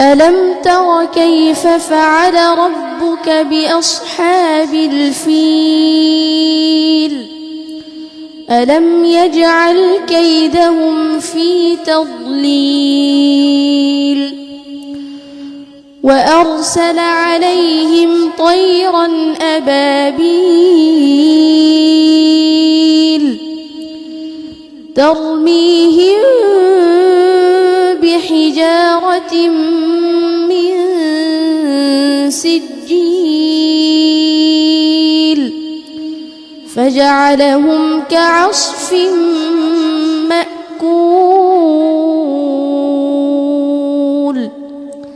ألم تر كيف فعل ربك بأصحاب الفيل؟ ألم يجعل كيدهم في تضليل؟ وأرسل عليهم طيرا أبابيل ترميهم بحجارة من سجيل فجعلهم كعصف